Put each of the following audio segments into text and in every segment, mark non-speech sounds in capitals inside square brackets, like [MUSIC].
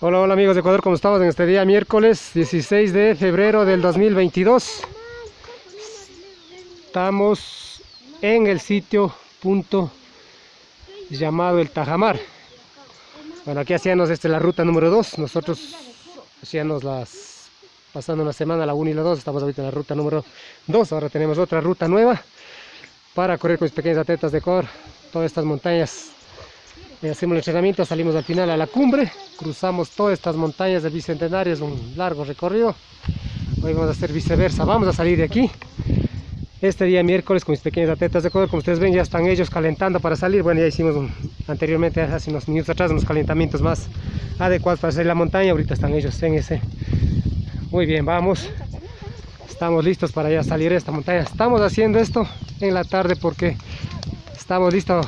Hola, hola amigos de Ecuador, ¿cómo estamos en este día miércoles 16 de febrero del 2022? Estamos en el sitio punto llamado el Tajamar. Bueno, aquí hacíamos este, la ruta número 2, nosotros hacíamos las, pasando una semana la 1 y la 2, estamos ahorita en la ruta número 2, ahora tenemos otra ruta nueva para correr con mis pequeños atletas de Ecuador, todas estas montañas hacemos el entrenamiento, salimos al final a la cumbre, cruzamos todas estas montañas del Bicentenario, es un largo recorrido. Hoy vamos a hacer viceversa, vamos a salir de aquí. Este día miércoles con mis pequeños atletas de Ecuador, como ustedes ven ya están ellos calentando para salir. Bueno, ya hicimos anteriormente, hace unos minutos atrás, unos calentamientos más adecuados para a la montaña. Ahorita están ellos en ese. Muy bien, vamos. Estamos listos para ya salir a esta montaña. Estamos haciendo esto en la tarde porque estamos listos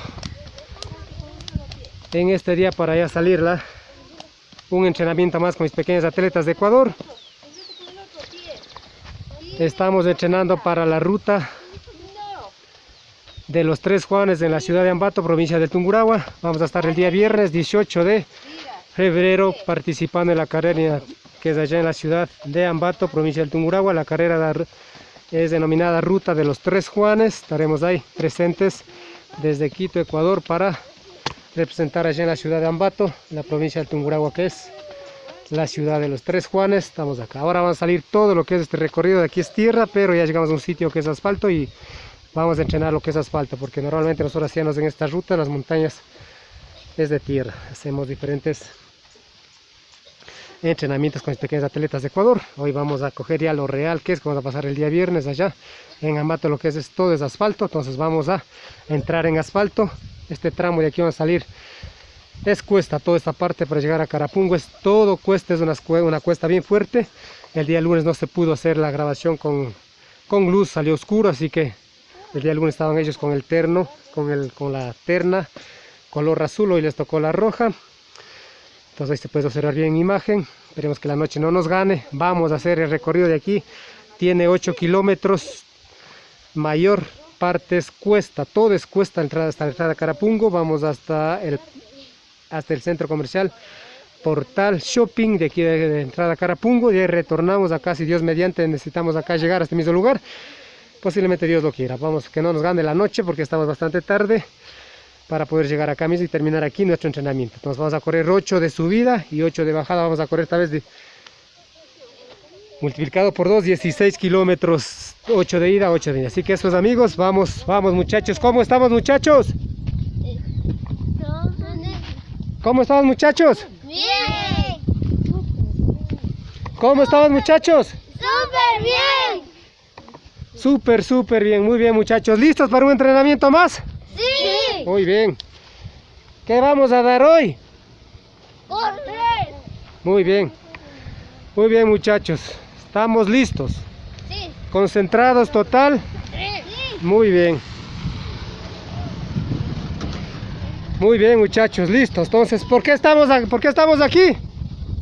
en este día para ya salirla. Un entrenamiento más con mis pequeños atletas de Ecuador. Estamos entrenando para la ruta de los tres Juanes en la ciudad de Ambato, provincia de Tungurahua. Vamos a estar el día viernes 18 de febrero participando en la carrera que es allá en la ciudad de Ambato, provincia de Tungurahua. La carrera es denominada Ruta de los Tres Juanes. Estaremos ahí presentes desde Quito, Ecuador para representar allá en la ciudad de Ambato, la provincia de Tungurahua, que es la ciudad de los Tres Juanes. Estamos acá. Ahora vamos a salir todo lo que es este recorrido. De aquí es tierra, pero ya llegamos a un sitio que es asfalto y vamos a entrenar lo que es asfalto, porque normalmente nosotros hacíamos en esta ruta, las montañas es de tierra. Hacemos diferentes entrenamientos con los pequeños atletas de Ecuador. Hoy vamos a coger ya lo real que es, vamos a pasar el día viernes allá en Ambato, lo que es, es todo es asfalto, entonces vamos a entrar en asfalto este tramo de aquí va a salir. Es cuesta toda esta parte para llegar a Carapungo es todo cuesta es una, una cuesta bien fuerte. El día lunes no se pudo hacer la grabación con, con luz salió oscuro así que el día lunes estaban ellos con el terno con, el, con la terna color azul hoy les tocó la roja. Entonces ahí se puede observar bien imagen esperemos que la noche no nos gane. Vamos a hacer el recorrido de aquí tiene 8 kilómetros mayor partes cuesta, todo es cuesta entrada hasta la entrada de Carapungo, vamos hasta el, hasta el centro comercial Portal Shopping de aquí de, entrada a Carapungo, y retornamos acá, si Dios mediante necesitamos acá llegar a este mismo lugar, posiblemente Dios lo quiera, vamos que no nos gane la noche porque estamos bastante tarde para poder llegar acá mismo y terminar aquí nuestro entrenamiento, entonces vamos a correr 8 de subida y 8 de bajada, vamos a correr esta vez de multiplicado por 2, 16 kilómetros, 8 de ida, 8 de ida. Así que esos amigos, vamos, vamos muchachos. ¿Cómo estamos muchachos? ¿Cómo estamos muchachos? Bien. ¿Cómo estamos muchachos? Súper bien. Súper, súper bien, muy bien muchachos. ¿Listos para un entrenamiento más? Sí. Muy bien. ¿Qué vamos a dar hoy? Correr. Muy bien. Muy bien muchachos. ¿Estamos listos? Sí. ¿Concentrados total? Sí. Muy bien. Muy bien muchachos, listos. Entonces, ¿por qué estamos, ¿por qué estamos aquí?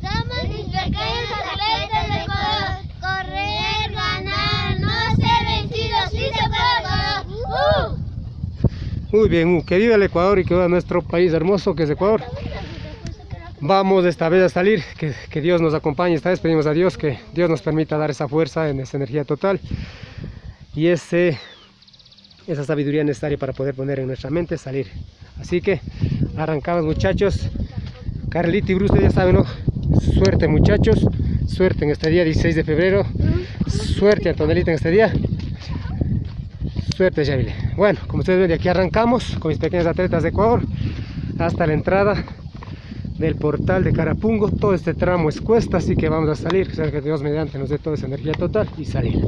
Somos mis pequeños atletas de Ecuador. Correr, ganar, no ser vencidos. Sí se puede. ¡Uh! Muy bien, uh, que viva el Ecuador y que viva nuestro país hermoso que es Ecuador. Vamos esta vez a salir, que, Dios nos acompañe, esta vez. Pedimos a Dios que Dios nos permita dar esa fuerza, en esa energía total y ese, esa sabiduría necesaria para poder poner en nuestra mente salir. Así que arrancamos muchachos, Carlita y Bruce ya saben, ¿no? suerte muchachos, suerte en este día 16 de febrero, suerte Antonelita en este día, suerte Javile. Bueno, como ustedes ven de aquí arrancamos con mis pequeños atletas de Ecuador. Hasta la entrada del portal de Carapungo. Todo este tramo es cuesta, así que vamos a salir, que sea que Dios mediante nos dé toda esa energía total y salir.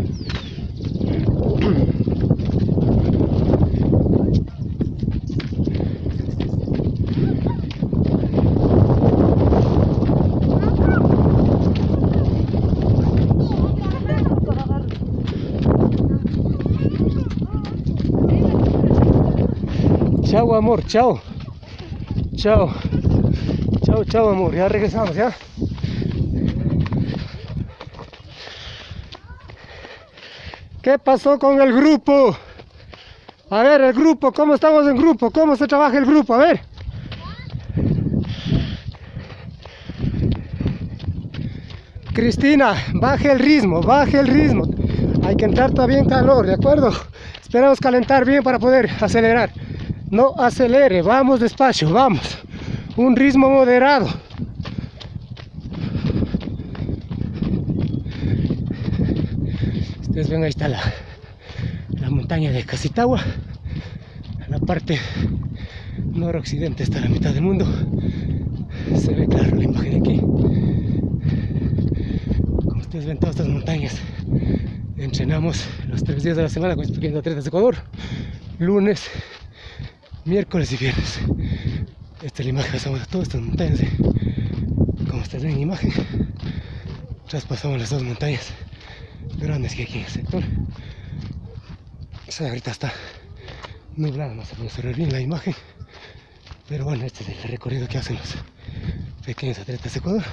Chao amor, chao. Chao. Chao, chao amor, ya regresamos, ¿ya? ¿Qué pasó con el grupo? A ver, el grupo, ¿cómo estamos en grupo? ¿Cómo se trabaja el grupo? A ver. Cristina, baje el ritmo, baje el ritmo. Hay que entrar todavía en calor, ¿de acuerdo? Esperamos calentar bien para poder acelerar. No acelere, vamos despacio, vamos. Un ritmo moderado. Ustedes ven, ahí está la, la montaña de Casitagua. La parte noroccidente está la mitad del mundo. Se ve claro la imagen aquí. Como ustedes ven todas estas montañas. Entrenamos los tres días de la semana con estos pequeños atletas de Ecuador. Lunes, miércoles y viernes. Esta es la imagen que pasamos todas estas montañas. Como ustedes ven en imagen, traspasamos las dos montañas grandes que hay aquí en el sector. O sea, ahorita está nublado, no se puede ver bien la imagen. Pero bueno, este es el recorrido que hacen los pequeños atletas de Ecuador.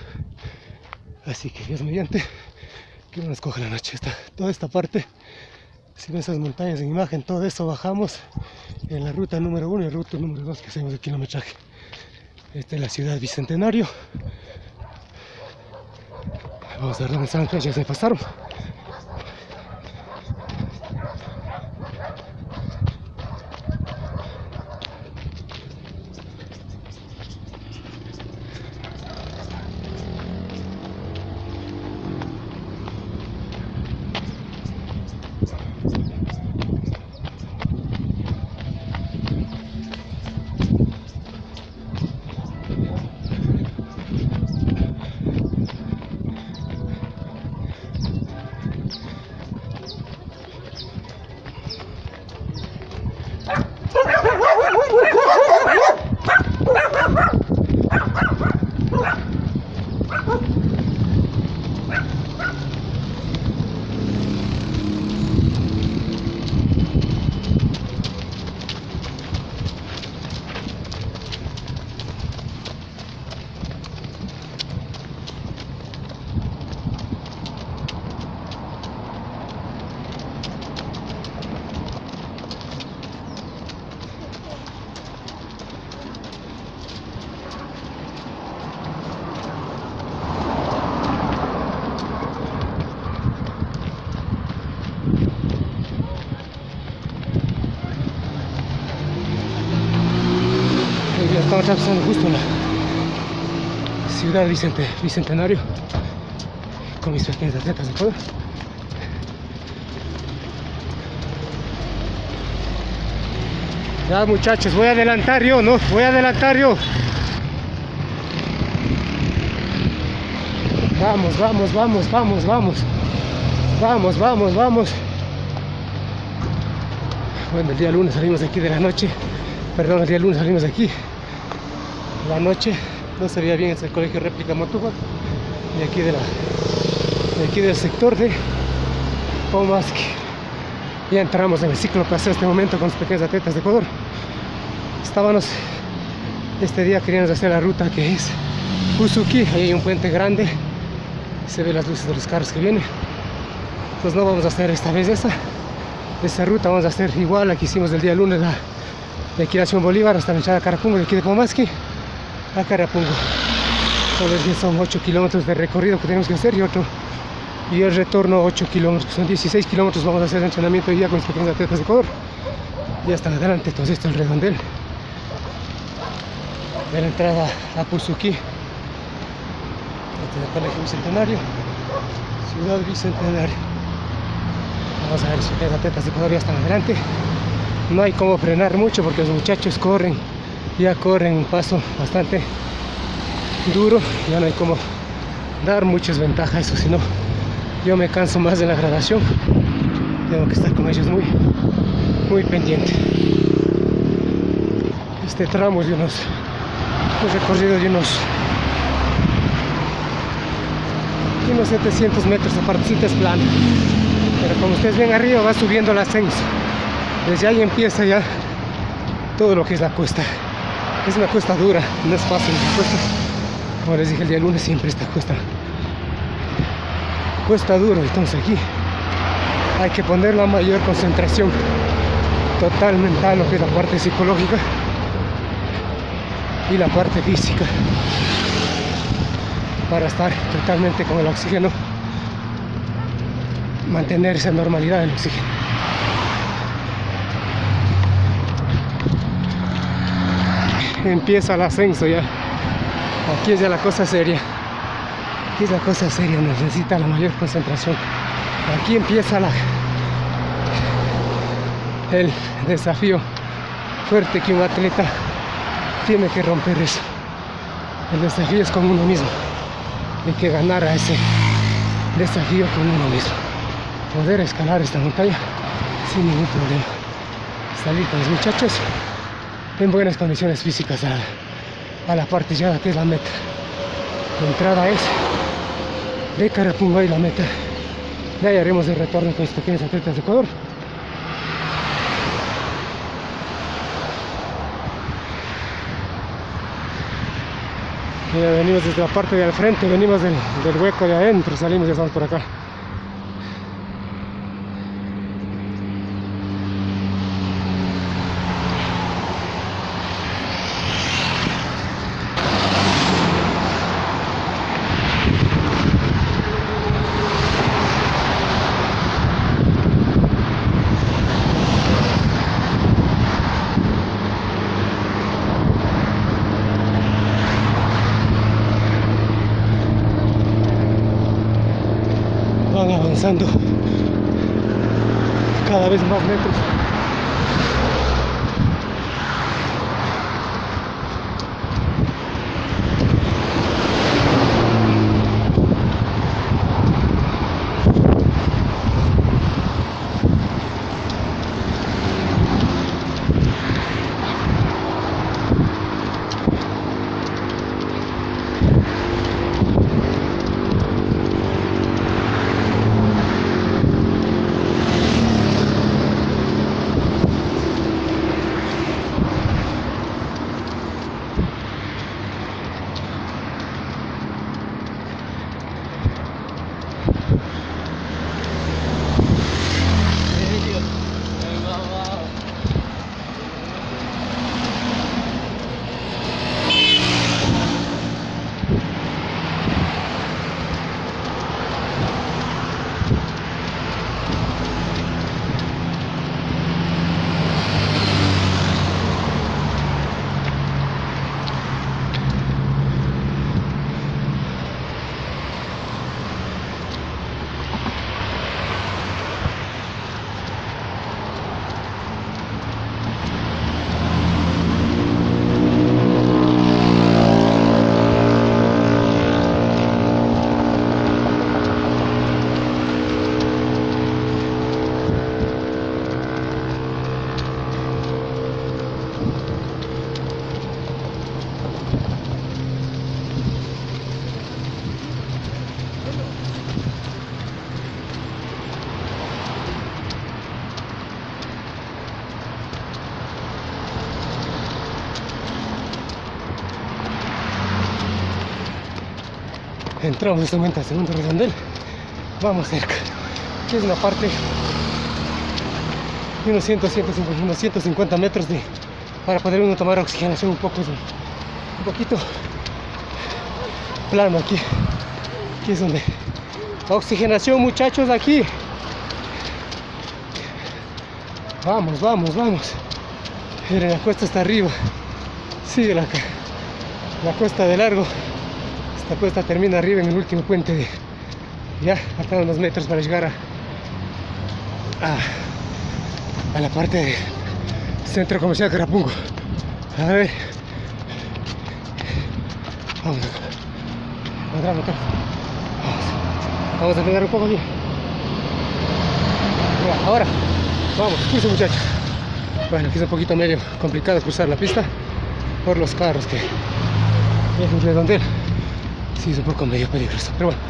Así que Dios mediante, que no nos coja la noche. Esta, toda esta parte, si ven esas montañas en imagen, todo eso bajamos en la ruta número uno y ruta número dos que hacemos de kilometraje. Esta es la ciudad Bicentenario. Vamos a ver dónde están, ya se pasaron. Atravesando justo la ciudad Vicente, Bicentenario con mis pequeños atletas de Ecuador. Ya muchachos, voy a adelantar yo, ¿no? Voy a adelantar yo. Vamos, vamos, vamos, vamos, vamos. Vamos, vamos, vamos. Bueno, el día lunes salimos de aquí de la noche. Perdón, el día lunes salimos de aquí. La noche no se veía bien, es el colegio réplica Motuba. De aquí de la de aquí del sector de Pomaski. Ya entramos en el ciclo paseo este momento con los pequeños atletas de Ecuador. Estábamos este día queríamos hacer la ruta que es Usuki, ahí hay un puente grande, se ve las luces de los carros que vienen. Pues no vamos a hacer esta vez esa, esa ruta, vamos a hacer igual la que hicimos el día lunes, la de aquí Bolívar hasta la entrada de Carapungo, de aquí de Pomaski a Carapungo. Solo son 8 kilómetros de recorrido que tenemos que hacer y otro y el retorno 8 kilómetros, son 16 kilómetros vamos a hacer de entrenamiento hoy día con los pequeños atletas de Ecuador. Ya están adelante, entonces esto es el redondel de la entrada a Puzuki. Este es el colegio bicentenario, ciudad bicentenario. Vamos a ver si los atletas de Ecuador ya están adelante. No hay como frenar mucho porque los muchachos corren, ya corren un paso bastante duro, ya no hay como dar muchas ventajas eso, sino yo me canso más de la gradación tengo que estar con ellos muy muy pendiente. Este tramo de unos un recorrido de unos de unos 700 metros aparte es plano. Pero como ustedes ven arriba va subiendo el ascenso. Desde ahí empieza ya todo lo que es la cuesta es una cuesta dura no es fácil la cuesta como les dije el día lunes siempre esta cuesta cuesta duro entonces aquí hay que poner la mayor concentración total mental lo que es la parte psicológica y la parte física para estar totalmente con el oxígeno, mantener esa normalidad del oxígeno. Empieza el ascenso ya. Aquí es ya la cosa seria. Aquí es la cosa seria, necesita la mayor concentración. Aquí empieza la, el desafío fuerte que un atleta tiene que romper eso. El desafío es con uno mismo. Hay que ganar a ese desafío con uno mismo. Poder escalar esta montaña sin ningún problema. Salir con los muchachos en buenas condiciones físicas a, a la parte ya que es la meta. La entrada es de Carapunga y la meta. De ahí haremos el retorno con estos pequeños atletas de Ecuador. Mira, venimos desde la parte de al frente, venimos del, del hueco de adentro, salimos y estamos por acá. van cada vez más metros. Entramos en este momento al segundo redondel. Vamos cerca. Aquí es una parte de unos 100, 150, unos 150 metros de, para poder uno tomar oxigenación un poco, un poquito plano aquí. Aquí es donde oxigenación muchachos aquí. Vamos, vamos, vamos. Miren, la cuesta está arriba. Sigue la, la cuesta de largo. Esta cuesta termina arriba en el último puente de. Ya, faltan unos metros para llegar a. a, a la parte del centro comercial Carapungo. A ver. Vamos atrás. Vamos. Vamos a frenar un poco aquí. Ahora. Vamos, curso muchachos. Bueno, aquí es un poquito medio complicado cruzar la pista por los carros que es. Sí, es un poco medio peligroso, pero bueno,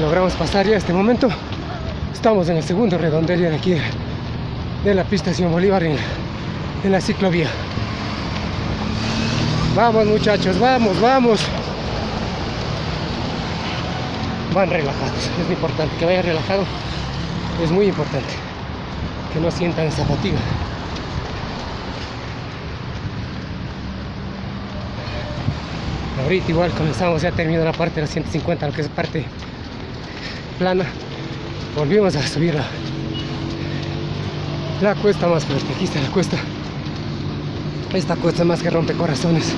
logramos pasar ya este momento. Estamos en el segundo redondel de aquí de, de la pista Simón Bolívar en, en la ciclovía. Vamos muchachos, vamos, vamos. Van relajados, es importante que vayan relajados, es muy importante que no sientan esa fatiga. Ahorita igual comenzamos ya terminando la parte de los 150, lo que es parte plana. Volvimos a subir la, la cuesta más fuerte. Aquí está la cuesta. Esta cuesta más que rompe corazones.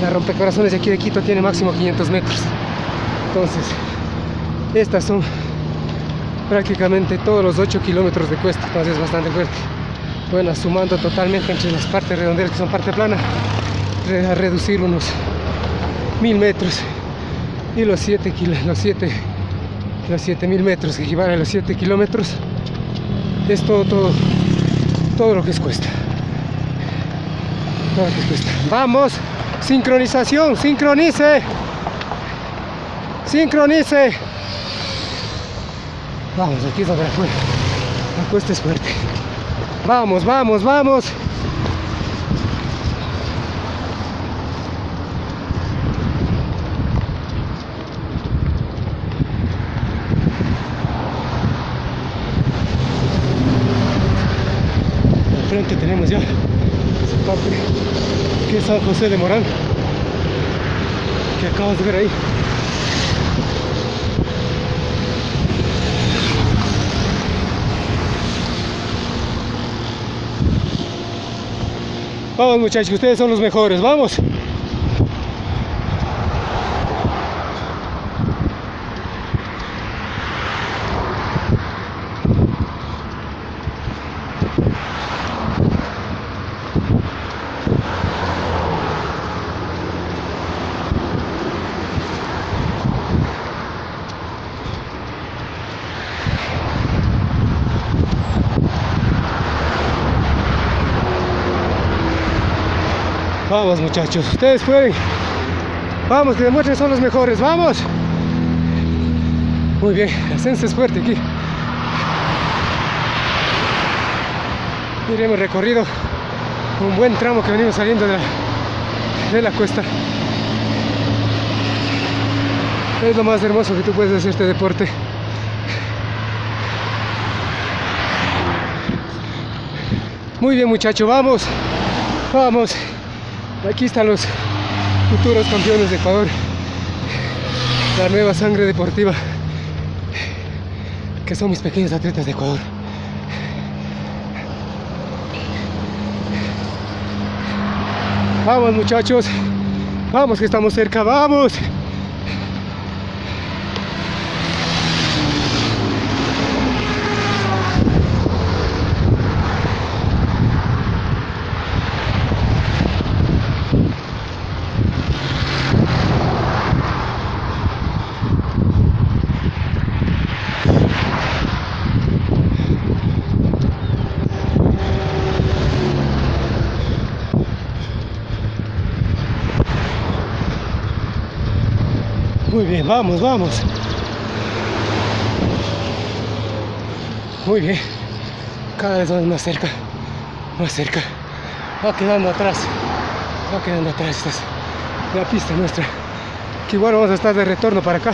La rompe corazones de aquí de Quito tiene máximo 500 metros. Entonces, estas son prácticamente todos los 8 kilómetros de cuesta. Entonces es bastante fuerte. Bueno, sumando totalmente entre las partes redondelas que son parte plana, a reducir unos 1000 metros y los 7 los 7 los 7000 metros que equivalen a los 7 kilómetros es todo todo todo lo que es cuesta. Todo lo que es cuesta. Vamos sincronización sincronice sincronice. Vamos aquí es donde la, la cuesta es fuerte. Vamos vamos vamos frente tenemos ya. Esa parte que es San José de Morán que acabas de ver ahí. Vamos muchachos ustedes son los mejores. Vamos Vamos muchachos, ustedes pueden. Vamos, que demuestren son los mejores, vamos. Muy bien, ascenso es fuerte aquí. Miren, hemos recorrido un buen tramo que venimos saliendo de la, de la cuesta. Es lo más hermoso que tú puedes hacer este deporte. Muy bien muchachos, vamos, vamos. Aquí están los futuros campeones de Ecuador. La nueva sangre deportiva. Que son mis pequeños atletas de Ecuador. Vamos muchachos. Vamos que estamos cerca. Vamos. Muy bien, vamos, vamos. Muy bien. Cada vez vamos más cerca. Más cerca. Va quedando atrás. Va quedando atrás. Esta es la pista nuestra. Que igual vamos a estar de retorno para acá.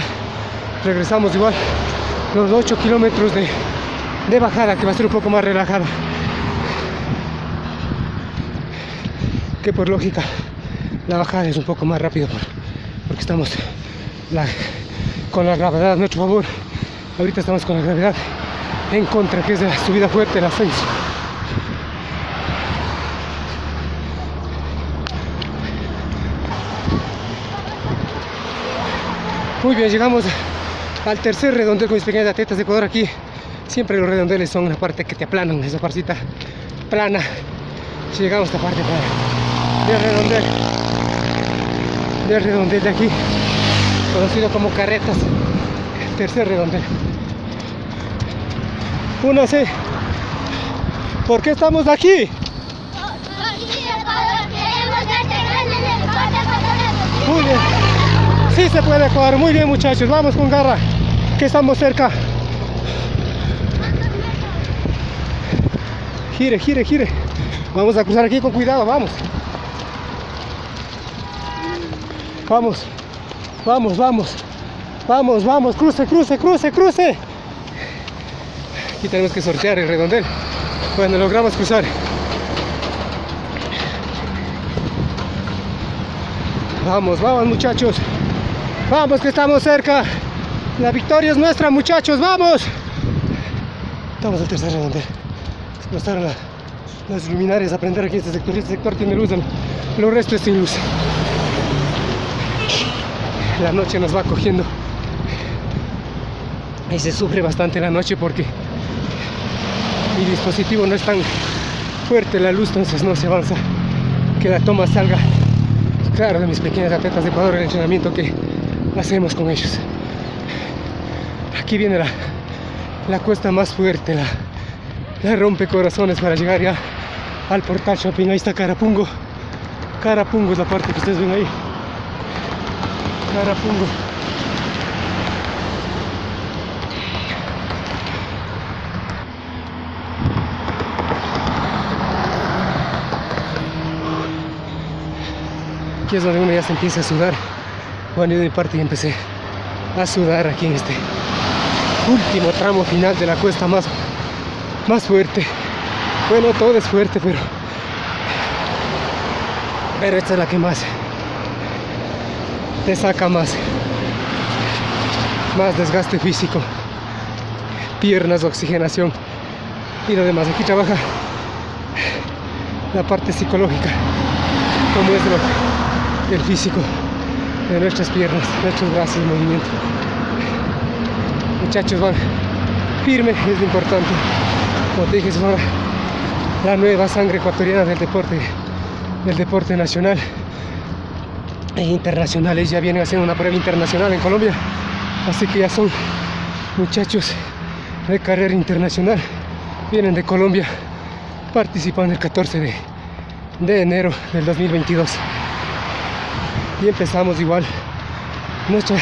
Regresamos igual los 8 kilómetros de, de bajada que va a ser un poco más relajada. Que por lógica la bajada es un poco más rápido por, porque estamos la, con la gravedad a nuestro favor. Ahorita estamos con la gravedad en contra, que es de la subida fuerte, el ascenso. Muy bien, llegamos al tercer redondel con mis pequeñas atletas de Ecuador aquí. Siempre los redondeles son la parte que te aplanan, esa partita plana. Si llegamos a esta parte plana del redondel, del redondel de aquí conocido como carretas tercer redondel. Únase ¿por qué estamos aquí? muy bien. Sí se puede jugar muy bien muchachos. Vamos con garra que estamos cerca. Gire gire gire. Vamos a cruzar aquí con cuidado. Vamos. Vamos Vamos, vamos. Vamos, vamos. Cruce, cruce, cruce, cruce. Aquí tenemos que sortear el redondel. Bueno, logramos cruzar. Vamos, vamos muchachos. Vamos que estamos cerca. La victoria es nuestra muchachos, vamos. Estamos al tercer redondel. Explotaron la, las luminarias a prender aquí este sector. Este sector tiene luz, lo resto es sin luz. La noche nos va cogiendo. Y se sufre bastante la noche porque mi dispositivo no es tan fuerte la luz, entonces no se avanza. Que la toma salga claro de mis pequeñas atletas de Ecuador, el entrenamiento que hacemos con ellos. Aquí viene la, la cuesta más fuerte, la, la rompe corazones para llegar ya al portal shopping. Ahí está Carapungo. Carapungo es la parte que ustedes ven ahí. Carapungo. Aquí es donde uno ya se empieza a sudar. Bueno, yo de mi parte ya empecé a sudar aquí en este último tramo final de la cuesta más, más fuerte. Bueno, todo es fuerte, pero pero esta es la que más te saca más más desgaste físico piernas oxigenación y lo demás. Aquí trabaja la parte psicológica como es lo, el físico de nuestras piernas nuestros brazos en movimiento. Muchachos van firme es lo importante. Como te dije es la nueva sangre ecuatoriana del deporte del deporte nacional internacionales ya vienen haciendo una prueba internacional en Colombia. Así que ya son muchachos de carrera internacional. Vienen de Colombia participan el 14 de, de enero del 2022 y empezamos igual nuestro,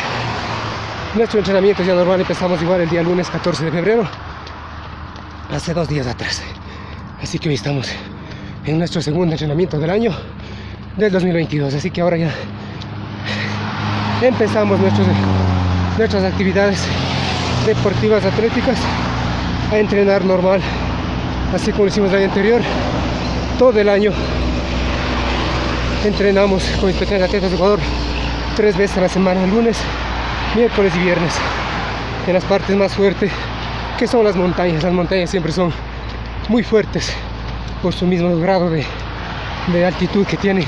nuestro entrenamiento ya normal empezamos igual el día lunes 14 de febrero hace dos días atrás. Así que hoy estamos en nuestro segundo entrenamiento del año del 2022 así que ahora ya empezamos nuestros, nuestras actividades deportivas atléticas a entrenar normal así como hicimos el año anterior. Todo el año entrenamos con mis pequeños atletas de Ecuador tres veces a la semana lunes miércoles y viernes en las partes más fuertes que son las montañas. Las montañas siempre son muy fuertes por su mismo grado de, de altitud que tiene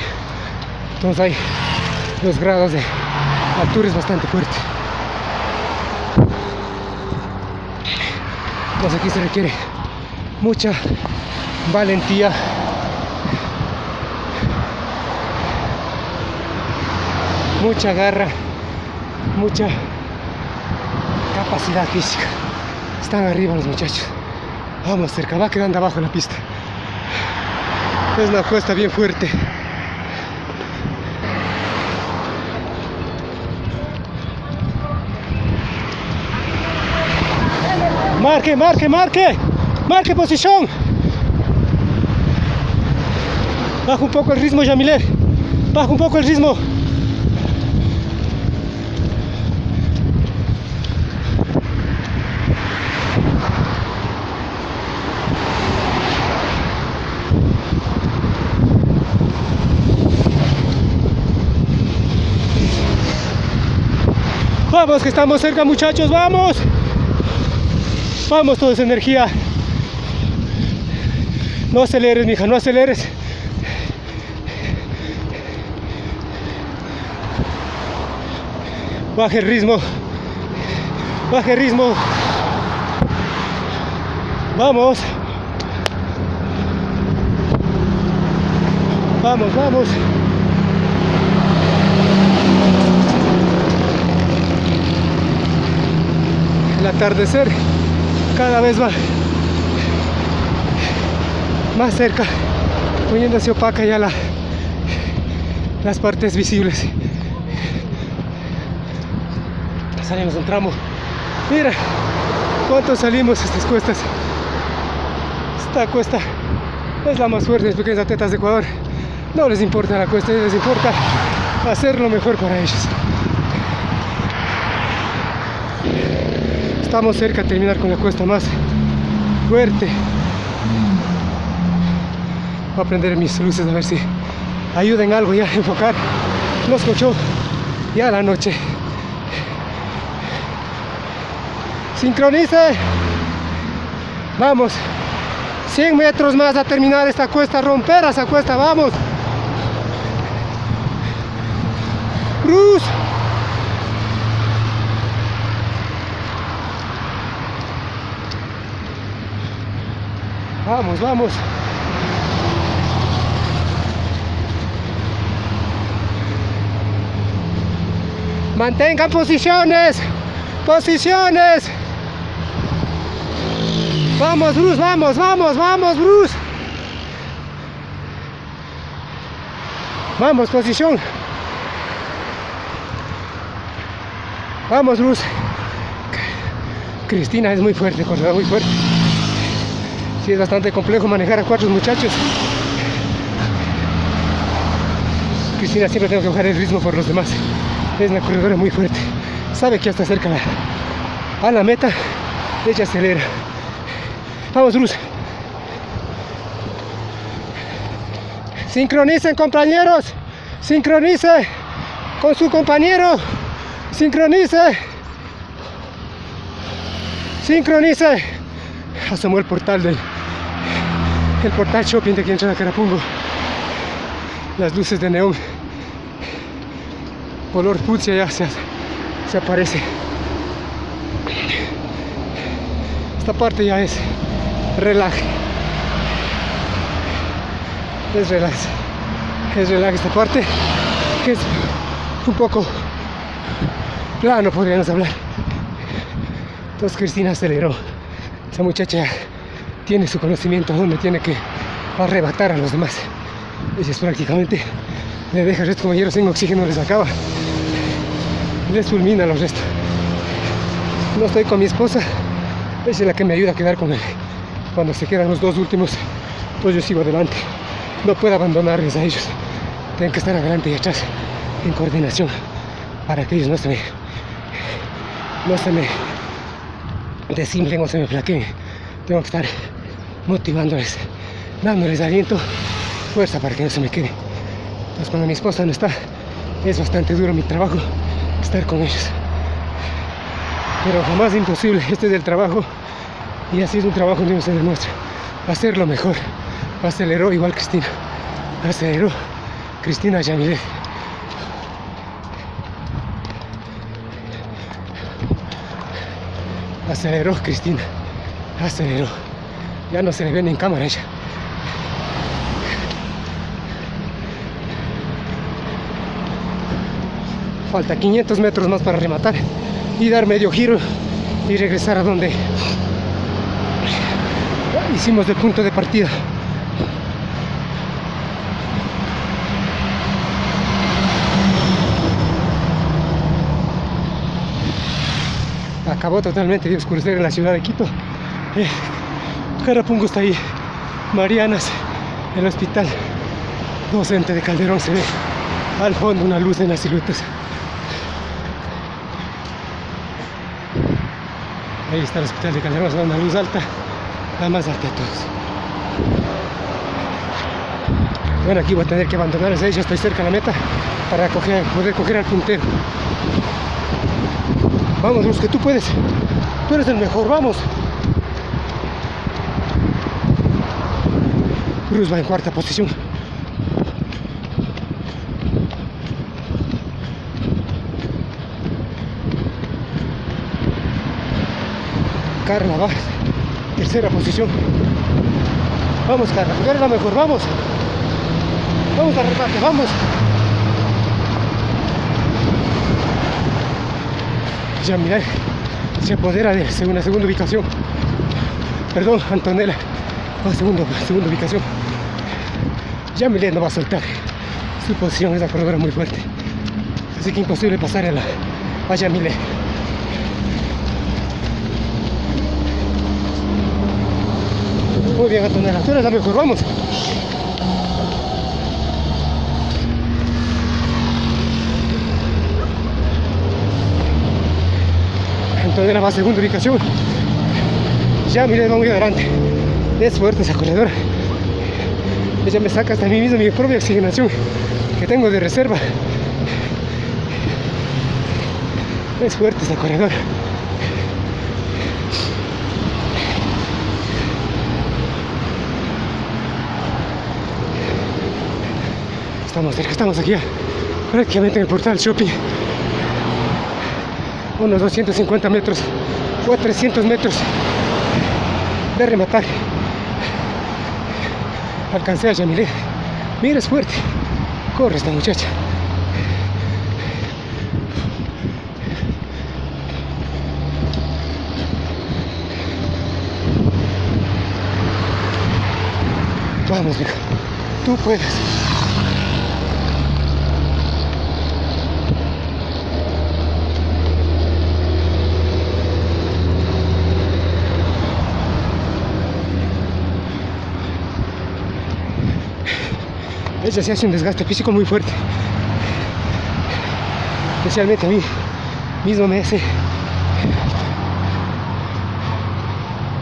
entonces hay los grados de altura es bastante fuerte. Entonces aquí se requiere mucha valentía. Mucha garra mucha capacidad física. Están arriba los muchachos. Vamos cerca va quedando abajo la pista. Es una cuesta bien fuerte marque, marque, marque. Marque posición. Baja un poco el ritmo Yamiler baja un poco el ritmo. Vamos, que estamos cerca muchachos, vamos. Vamos, toda esa energía. No aceleres, mija, no aceleres. Baje el ritmo. Baje el ritmo. Vamos. Vamos, vamos. El atardecer cada vez va más cerca, poniéndose opaca ya la, las partes visibles. Salimos un tramo. Mira cuánto salimos estas cuestas. Esta cuesta es la más fuerte de las pequeñas atletas de Ecuador. No les importa la cuesta, les importa hacer lo mejor para ellos. Estamos cerca de terminar con la cuesta más fuerte. Voy a prender mis luces a ver si ayuden algo ya a enfocar. los cochó ya la noche. Sincronice. Vamos. 100 metros más a terminar esta cuesta, romper esa cuesta, vamos. Cruz. Vamos, vamos. Mantengan posiciones. Posiciones. Vamos, Bruce, vamos, vamos, vamos, Bruce. Vamos, posición. Vamos, Bruce. Cristina es muy fuerte, corredora muy fuerte. Sí, es bastante complejo manejar a cuatro muchachos. Cristina siempre tengo que bajar el ritmo por los demás. Es una corredora muy fuerte. Sabe que ya está cerca a la meta. Ella acelera. Vamos, Luz. Sincronicen, compañeros. Sincronice con su compañero. Sincronice. Sincronice. Asomó el portal del el portal shopping de aquí a Carapungo. Las luces de neón. Color fucsia ya se, se aparece. Esta parte ya es relaje. Es relax. Es relax esta parte que es un poco plano podríamos hablar. Entonces Cristina aceleró. Esa muchacha tiene su conocimiento donde tiene que arrebatar a los demás. Ella es prácticamente le deja a sus compañeros sin oxígeno, les acaba. Les fulmina a los restos. No estoy con mi esposa, es la que me ayuda a quedar con él. Cuando se quedan los dos últimos, pues yo sigo adelante. No puedo abandonarles a ellos. Tienen que estar adelante y atrás en coordinación para que ellos no se me no se me desinflen o se me flaqueen. Tengo que estar motivándoles, dándoles aliento, fuerza para que no se me quede. Entonces cuando mi esposa no está, es bastante duro mi trabajo estar con ellos. Pero jamás imposible, este es el trabajo y así es un trabajo donde se demuestra hacerlo mejor. Aceleró igual Cristina. Aceleró Cristina Yamilet. Aceleró Cristina. Aceleró. Ya no se le ve ni en cámara ella. Falta 500 metros más para rematar y dar medio giro y regresar a donde hicimos el punto de partida. Acabó totalmente de oscurecer en la ciudad de Quito. Eh, Carapungo está ahí. Marianas, el hospital docente de Calderón se ve al fondo una luz en las siluetas. Ahí está el hospital de Calderón, se ve una luz alta, la más alta de todos. Bueno, aquí voy a tener que abandonar 6, ya estoy cerca de la meta para coger, poder coger al puntero. Vamos, Luz, que tú puedes. Tú eres el mejor, vamos. Cruz va en cuarta posición. Carla va tercera posición. Vamos, Carla, tú eres la mejor, vamos. Vamos a remate, vamos. Ya mira, se apodera de una segunda ubicación. Perdón, Antonella, va segunda, segunda ubicación. Ya no va a soltar. Su posición es la corredora muy fuerte. Así que imposible pasar a la a Yamile. Muy bien, Antonella, tú eres la mejor, vamos. Antonella va a segunda ubicación. Ya va muy adelante. Es fuerte esa corredora. Ella me saca hasta mí mismo mi propia oxigenación que tengo de reserva. Es fuerte esta corredora. Estamos cerca, estamos aquí, prácticamente en el portal shopping. Unos 250 metros o 300 metros de rematar. Alcancé a Yamilé. Mira, es fuerte. Corre esta muchacha. Vamos, mija. Tú puedes. Ella se hace un desgaste físico muy fuerte. Especialmente a mí mismo me hace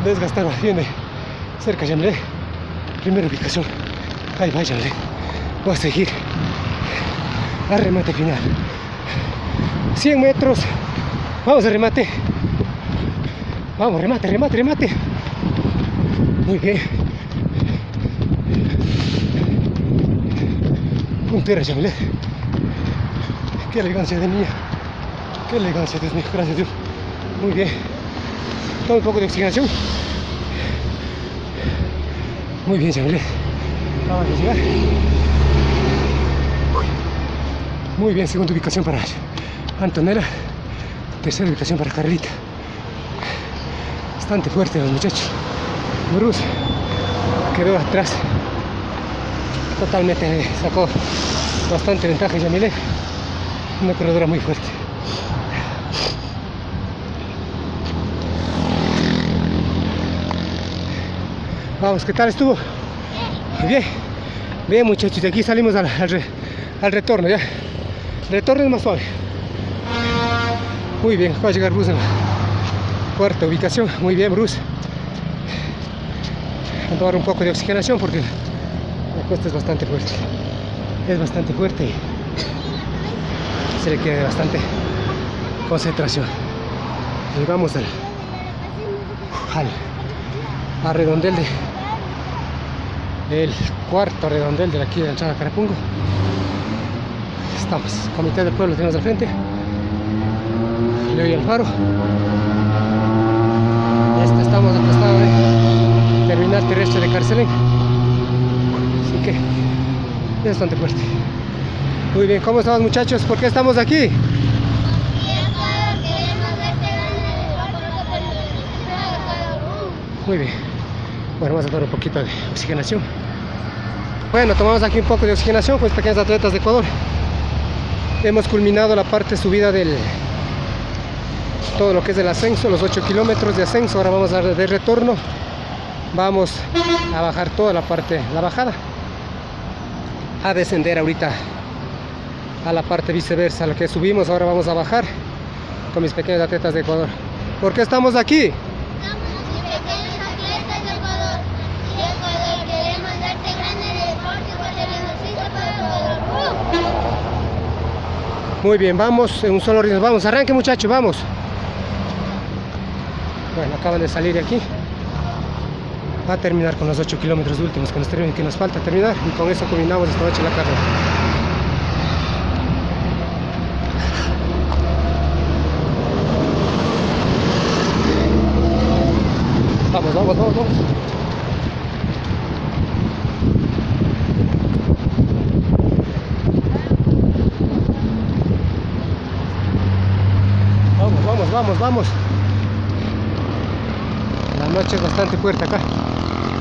desgastar bastante. Cerca ya me primera ubicación. Ahí váyanle voy a seguir a remate final. 100 metros. Vamos a remate. Vamos remate remate remate. Muy bien Yamile qué elegancia de niña qué elegancia Dios mío gracias Dios muy bien toma un poco de oxigenación muy bien, Yamile. Vamos a llegar. Muy bien, segunda ubicación para Antonella. Tercera ubicación para Carlita. Bastante fuerte los muchachos. Bruce quedó atrás. Totalmente sacó bastante ventaja Yamile. Una corredora muy fuerte. Vamos, ¿qué tal estuvo? Bien, bien muchachos, de aquí salimos al, al, re, al retorno ya. Retorno es más suave. Muy bien, va a llegar Bruce en la cuarta ubicación. Muy bien, Bruce. Vamos a tomar un poco de oxigenación porque la cuesta es bastante fuerte. Es bastante fuerte. Y se le queda bastante concentración. Llegamos al, al a redondel de el cuarto redondel de aquí de la entrada Carapungo. Estamos, comité del pueblo tenemos al frente. Leo Alfaro. Este estamos al costado de terminal terrestre de Carcelén. Así que bastante fuerte muy bien, ¿cómo estamos muchachos? ¿por qué estamos aquí? Muy bien. Bueno, vamos a tomar un poquito de oxigenación. Bueno, tomamos aquí un poco de oxigenación con pequeños atletas de Ecuador. Hemos culminado la parte subida del todo lo que es el ascenso, los 8 kilómetros de ascenso. Ahora vamos a dar de retorno. Vamos a bajar toda la parte, la bajada. A descender ahorita a la parte viceversa, lo que subimos, ahora vamos a bajar con mis pequeños atletas de Ecuador. ¿Por qué estamos aquí? Muy bien, vamos en un solo ritmo. Vamos, arranque muchachos, vamos. Bueno, acaban de salir de aquí. Va a terminar con los 8 kilómetros últimos que nos, que nos falta terminar y con eso culminamos esta noche la carrera. Vamos, vamos, vamos, vamos. Vamos, vamos, vamos. La noche es bastante fuerte acá.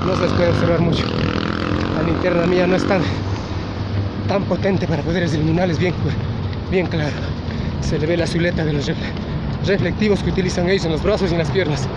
No se les puede observar mucho. La linterna mía no es tan, tan potente para poder iluminarles bien, bien claro. Se le ve la silueta de los reflectivos que utilizan ellos en los brazos y en las piernas.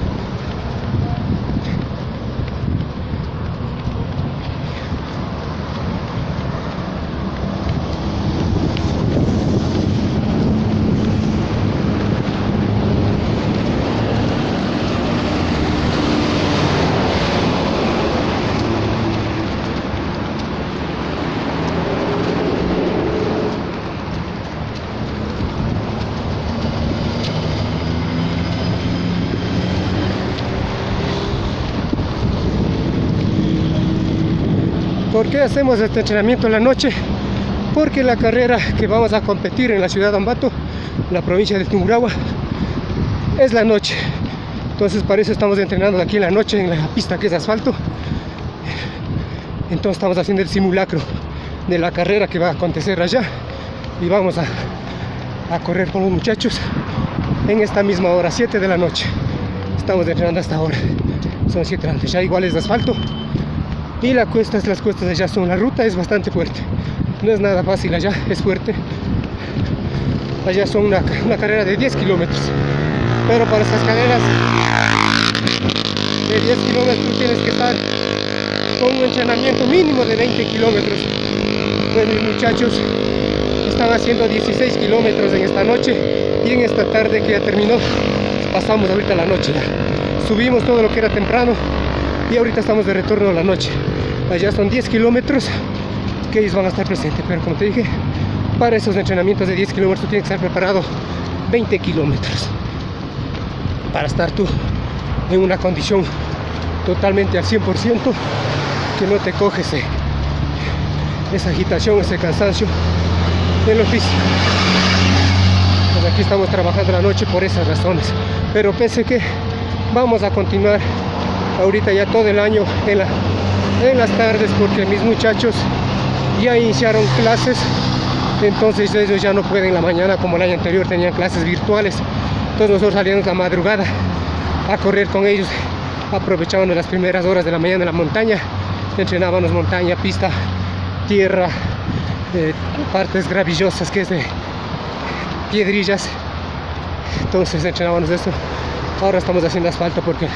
Qué hacemos este entrenamiento en la noche? Porque la carrera que vamos a competir en la ciudad de Ambato, la provincia de Tungurahua, es la noche. Entonces para eso estamos entrenando aquí en la noche en la pista que es asfalto. Entonces estamos haciendo el simulacro de la carrera que va a acontecer allá y vamos a, a correr con los muchachos en esta misma hora, 7 de la noche. Estamos entrenando hasta ahora. Son 7 antes, ya igual es asfalto. Y la cuesta, las cuestas allá son, la ruta es bastante fuerte. No es nada fácil allá, es fuerte. Allá son una, carrera de 10 kilómetros. Pero para estas carreras de 10 kilómetros tienes que estar con un entrenamiento mínimo de 20 kilómetros. Pues mis muchachos están haciendo 16 kilómetros en esta noche y en esta tarde que ya terminó, pasamos ahorita la noche ya. Subimos todo lo que era temprano y ahorita estamos de retorno a la noche. Allá son 10 kilómetros que ellos van a estar presentes, pero como te dije, para esos entrenamientos de 10 kilómetros tienes que estar preparado 20 kilómetros para estar tú en una condición totalmente al 100% que no te coge ese, esa agitación, ese cansancio en lo físico. Pues aquí estamos trabajando la noche por esas razones. Pero pensé que vamos a continuar ahorita ya todo el año en, la, en las tardes porque mis muchachos ya iniciaron clases. Entonces ellos ya no pueden la mañana como el año anterior tenían clases virtuales. Entonces nosotros salíamos la madrugada a correr con ellos. Aprovechábamos las primeras horas de la mañana en la montaña. Entrenábamos montaña, pista, tierra, eh, partes gravillosas que es de piedrillas entonces entrenábamos esto ahora estamos haciendo asfalto porque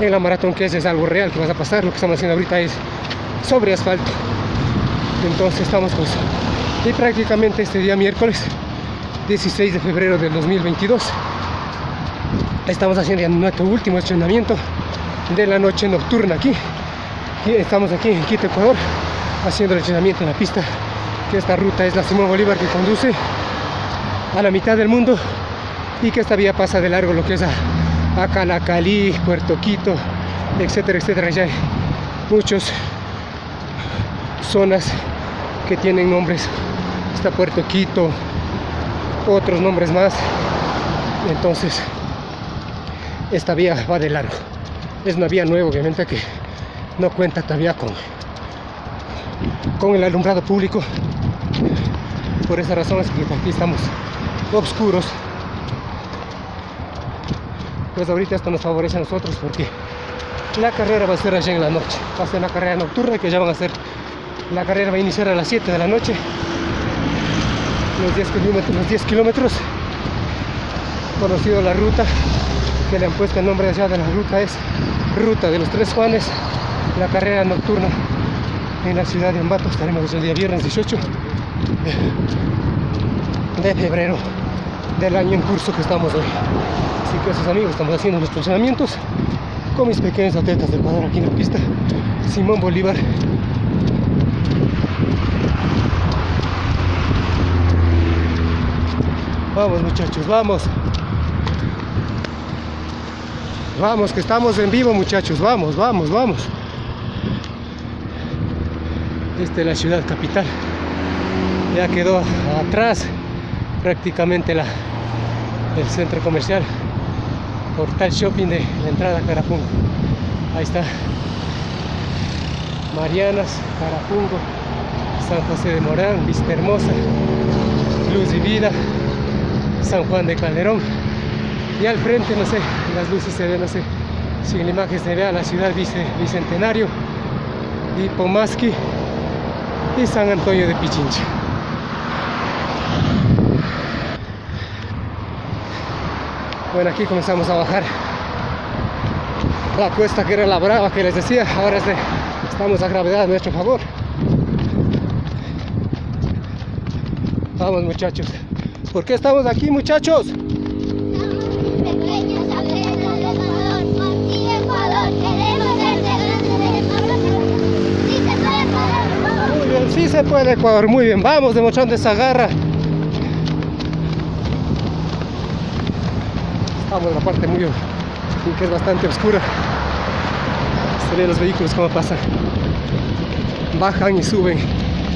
en la maratón que es, es algo real que vas a pasar. Lo que estamos haciendo ahorita es sobre asfalto. Entonces estamos con y prácticamente este día miércoles 16 de febrero del 2022 estamos haciendo ya nuestro último entrenamiento de la noche nocturna aquí. Estamos aquí en Quito, Ecuador haciendo el entrenamiento en la pista que esta ruta es la Simón Bolívar que conduce a la mitad del mundo y que esta vía pasa de largo lo que es a, a Calacalí, Puerto Quito, etcétera, etcétera. Ya hay muchas zonas que tienen nombres. Está Puerto Quito, otros nombres más. Entonces, esta vía va de largo. Es una vía nueva, obviamente, que no cuenta todavía con, con el alumbrado público. Por esa razón es que aquí estamos oscuros. Pues ahorita esto nos favorece a nosotros porque la carrera va a ser allá en la noche. Va a ser una carrera nocturna que ya van a ser. La carrera va a iniciar a las 7 de la noche. Los 10 kilómetros, los 10 kilómetros. Conocido la ruta que le han puesto el nombre allá de la ruta es Ruta de los Tres Juanes. La carrera nocturna en la ciudad de Ambato. Estaremos el día viernes 18 de febrero del año en curso que estamos hoy. Así que esos amigos, estamos haciendo nuestros entrenamientos con mis pequeños atletas de Ecuador aquí en la pista. Simón Bolívar. Vamos muchachos, vamos. Vamos, que estamos en vivo muchachos, vamos, vamos, vamos. Esta es la ciudad capital. Ya quedó atrás prácticamente la, el centro comercial Portal Shopping de la entrada a Carapungo. Ahí está Marianas, Carapungo, San José de Morán, Vista Hermosa, Luz y Vida, San Juan de Calderón. Y al frente, no sé, las luces se ven, no sé si en la imagen se vea la ciudad Bicentenario y Pomasqui y San Antonio de Pichincha. Bueno, aquí comenzamos a bajar la cuesta que era la brava que les decía. Ahora es estamos a gravedad a nuestro favor. Vamos muchachos. ¿Por qué estamos aquí muchachos? Sí se puede Ecuador, muy bien. Vamos demostrando esa garra. En la parte muy que es bastante oscura. Se ven los vehículos cómo pasan. bajan y suben,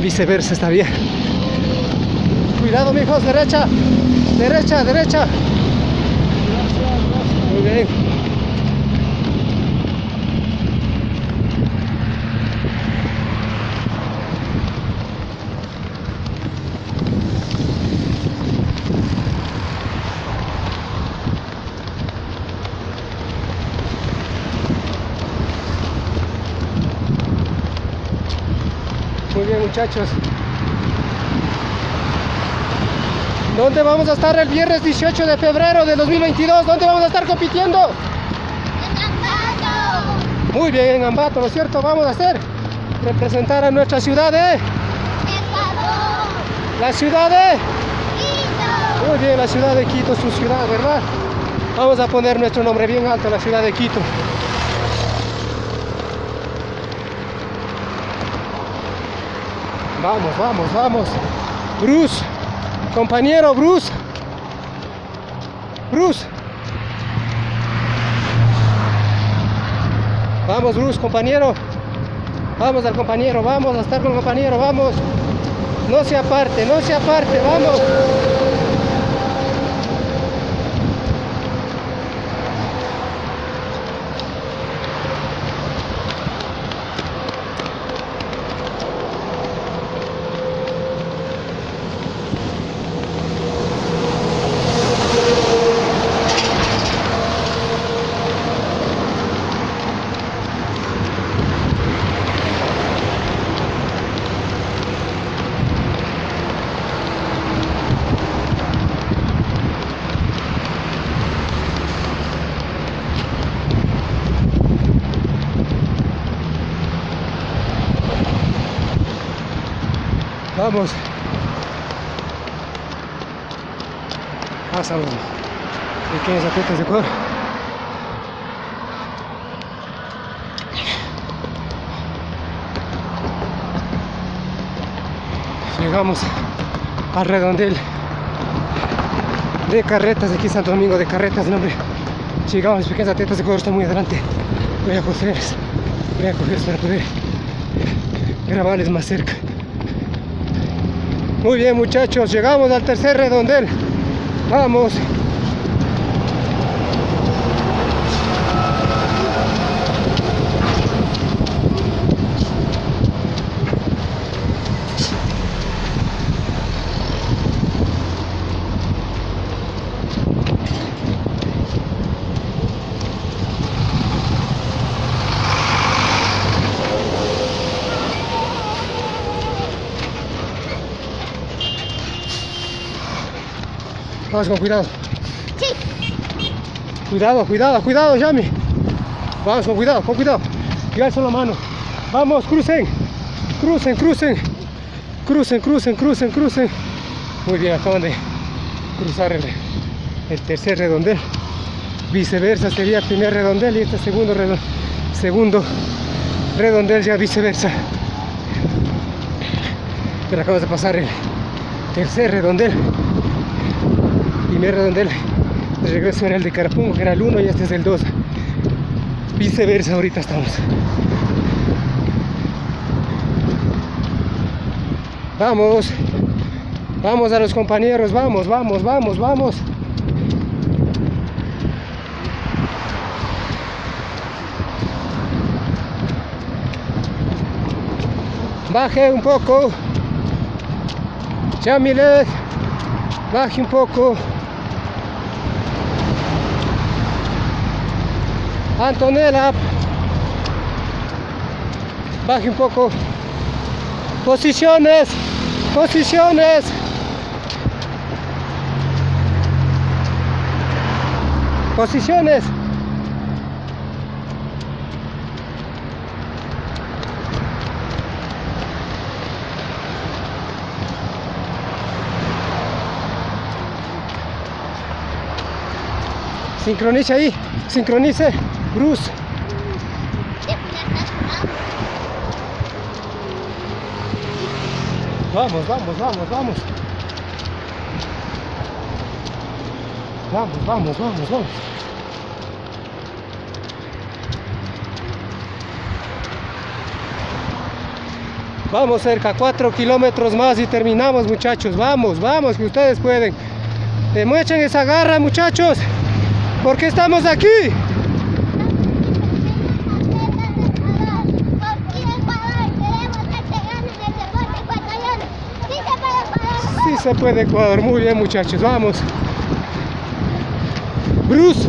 viceversa está bien. Cuidado mijos, derecha, derecha, derecha. Muy bien. Muy bien muchachos. ¿Dónde vamos a estar el viernes 18 de febrero de 2022? ¿Dónde vamos a estar compitiendo? En Ambato. Muy bien, en Ambato, ¿no es cierto? Vamos a hacer representar a nuestra ciudad de... Ecuador. La ciudad de... Quito. Muy bien, la ciudad de Quito, su ciudad, ¿verdad? Vamos a poner nuestro nombre bien alto, la ciudad de Quito. Vamos, vamos, vamos. Bruce, compañero Bruce. Bruce. Vamos, Bruce, compañero. Vamos al compañero, vamos a estar con el compañero, vamos. No se aparte, no se aparte, vamos. Vamos. Pásalo. Pequeños atletas de Ecuador. Llegamos al redondel de carretas aquí Santo Domingo de carretas, no, hombre. Llegamos los pequeños atletas de Ecuador, está muy adelante. Voy a cogerles, voy a cogerles para poder grabarles más cerca. Muy bien muchachos, llegamos al tercer redondel. Vamos. Vamos con cuidado. Sí. Cuidado, cuidado, cuidado, Yami. Vamos con cuidado, con cuidado. Y alzo la mano. Vamos, crucen. Crucen, crucen. Crucen, crucen, crucen, crucen. Muy bien, acaban de cruzar el, el tercer redondel. Viceversa sería el primer redondel y este segundo redondel. Segundo redondel ya viceversa. Pero acabamos de pasar el tercer redondel primer redondel de regreso era el de Carapungo, que era el 1 y este es el 2. Viceversa, ahorita estamos. Vamos, vamos a los compañeros, vamos, vamos, vamos, vamos. Baje un poco. Chamilet. Baje un poco. Antonella. Baje un poco. Posiciones. Posiciones. Posiciones. Sincronice ahí. Sincronice. Bruce. Vamos, vamos, vamos, vamos. Vamos, vamos, vamos, vamos. Vamos cerca, 4 kilómetros más y terminamos muchachos. Vamos, vamos, que ustedes pueden. Demuestren esa garra muchachos. Porque estamos aquí. Se puede Ecuador, muy bien muchachos, vamos. Bruce.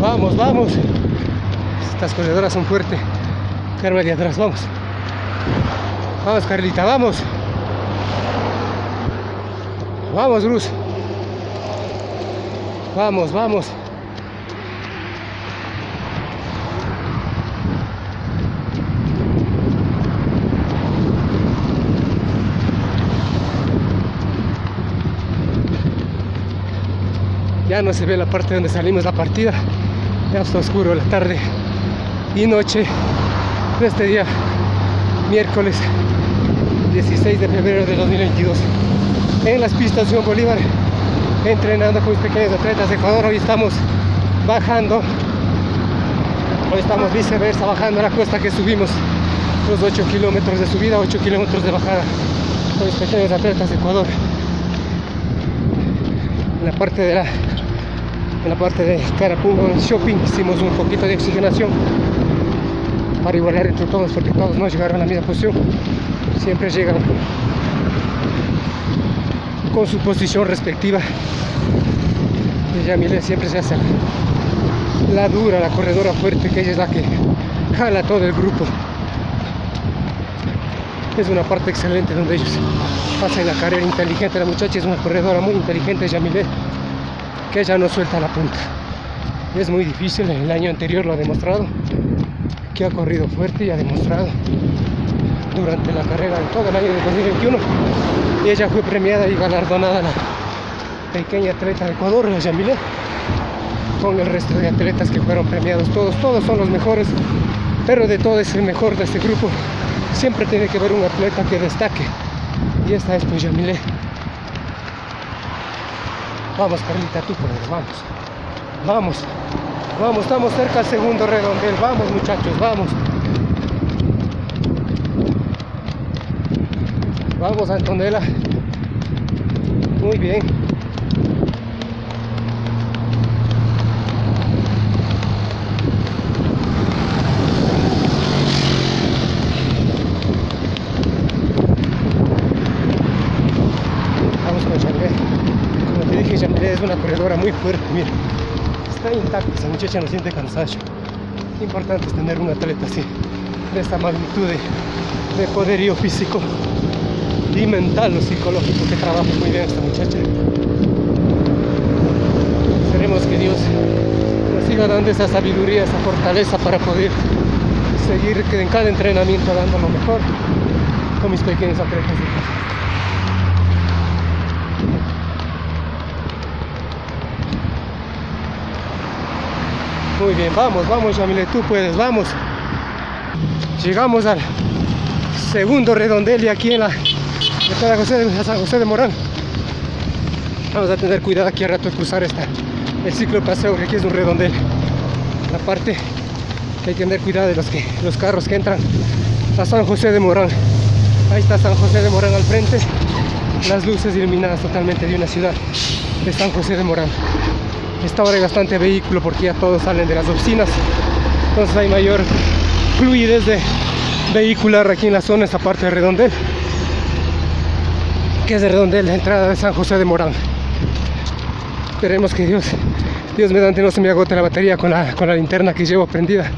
Vamos, vamos. Estas corredoras son fuertes. Carmen de atrás, vamos. Vamos, Carlita, vamos. Vamos, Bruce. Vamos, vamos. Ya no se ve la parte donde salimos la partida. Ya está oscuro la tarde y noche de este día, miércoles 16 de febrero de 2022. En las pistas Simón Bolívar, entrenando con mis pequeños atletas de Ecuador. Hoy estamos bajando, hoy estamos viceversa, bajando la cuesta que subimos los 8 kilómetros de subida, 8 kilómetros de bajada con mis pequeños atletas de Ecuador. En la parte de la en la parte de Carapungo Shopping hicimos un poquito de oxigenación para igualar entre todos porque todos no llegaron a la misma posición. Siempre llegan con su posición respectiva. Y Yamile siempre se hace la dura, la corredora fuerte que ella es la que jala todo el grupo. Es una parte excelente donde ellos pasan la carrera inteligente. La muchacha es una corredora muy inteligente Yamile que ella no suelta la punta. Es muy difícil, el año anterior lo ha demostrado, que ha corrido fuerte y ha demostrado durante la carrera de todo el año de 2021. Y ella fue premiada y galardonada la pequeña atleta de Ecuador, la Yamile, con el resto de atletas que fueron premiados. Todos, todos son los mejores, pero de todo es el mejor de este grupo. Siempre tiene que haber un atleta que destaque. Y esta es pues Yamile. Vamos, Carlita, tú puedes, vamos. Vamos, vamos, estamos cerca del segundo redondel. Vamos, muchachos, vamos. Vamos, Antonella. Muy bien. Vamos con Charlet. Como te dije, Charlet es una corredora muy fuerte, mira. Está intacta, esa muchacha no siente cansancio. Importante es tener un atleta así, de esta magnitud de, de poderío físico y mental o psicológico que trabaja muy bien esta muchacha. Esperemos que Dios nos siga dando esa sabiduría, esa fortaleza para poder seguir en cada entrenamiento dando lo mejor con mis pequeños atletas. Muy bien, vamos, vamos Yamile, tú puedes, vamos. Llegamos al segundo redondel y aquí en la de San José de Morán. Vamos a tener cuidado aquí a rato de cruzar esta, el ciclo de paseo, que aquí es un redondel. La parte que hay que tener cuidado de los, que, los carros que entran a San José de Morán. Ahí está San José de Morán al frente, las luces iluminadas totalmente de una ciudad de San José de Morán. Esta hora hay bastante vehículo porque ya todos salen de las oficinas, entonces hay mayor fluidez de vehicular aquí en la zona, esta parte de redondel que es de redondel, la entrada de San José de Morán. Esperemos que Dios, Dios mediante no se me agote la batería con la, con la linterna que llevo prendida,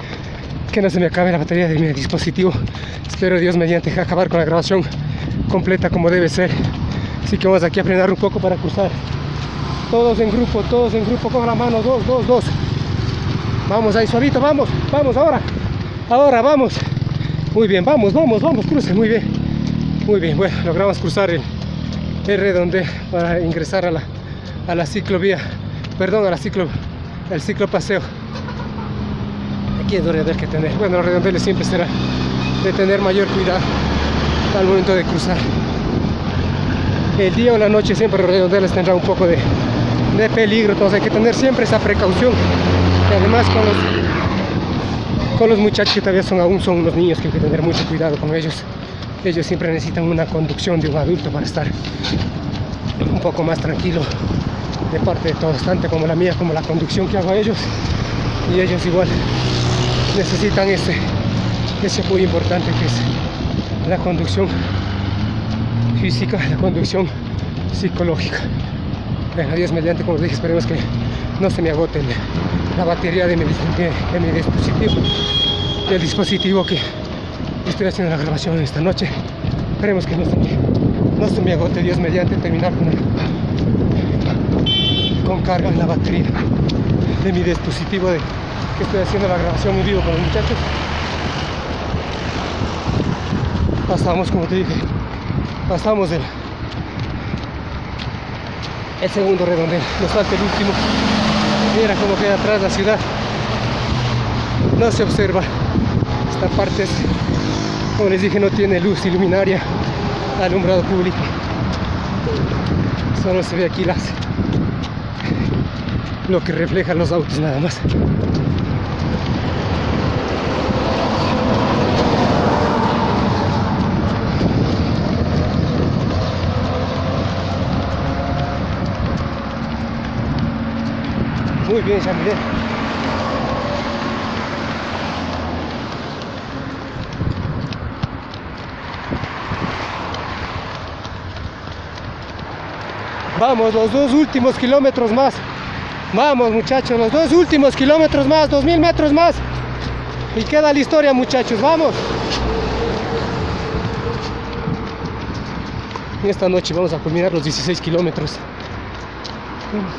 que no se me acabe la batería de mi dispositivo. Espero Dios mediante acabar con la grabación completa como debe ser. Así que vamos aquí a frenar un poco para cruzar. Todos en grupo, todos en grupo, con la mano, dos, dos, dos. Vamos ahí suavito, vamos, vamos ahora. Ahora, vamos. Muy bien, vamos, vamos, vamos, cruce, muy bien. Muy bien, bueno, logramos cruzar el, el redondel para ingresar a la, a la ciclovía, perdón, a la ciclo, el ciclopaseo. Aquí es donde hay que tener, bueno, los redondeles siempre será de tener mayor cuidado al momento de cruzar. El día o la noche siempre los redondeles tendrán un poco de, de peligro, entonces hay que tener siempre esa precaución. Y además con los, con los muchachos que todavía son aún son unos niños que hay que tener mucho cuidado con ellos. Ellos siempre necesitan una conducción de un adulto para estar un poco más tranquilo de parte de todos, tanto como la mía como la conducción que hago a ellos. Y ellos igual necesitan ese, ese muy importante que es la conducción física, la conducción psicológica. Bueno, Dios mediante, como les dije, esperemos que no se me agote la batería de mi, dispositivo, del dispositivo que estoy haciendo la grabación esta noche. Esperemos que no se me, no se me agote, Dios mediante, terminar con, con carga en la batería de mi dispositivo de que estoy haciendo la grabación en vivo con los muchachos. Pasamos, como te dije, pasamos el, el segundo redondel, nos falta el último. Mira cómo queda atrás la ciudad. No se observa. Esta parte, es, como les dije, no tiene luz iluminaria, alumbrado público. Solo se ve aquí las lo que reflejan los autos nada más. Muy bien, Jean Vamos, los dos últimos kilómetros más. Vamos, muchachos, los dos últimos kilómetros más, dos mil metros más. Y queda la historia, muchachos, vamos. Y esta noche vamos a culminar los 16 kilómetros.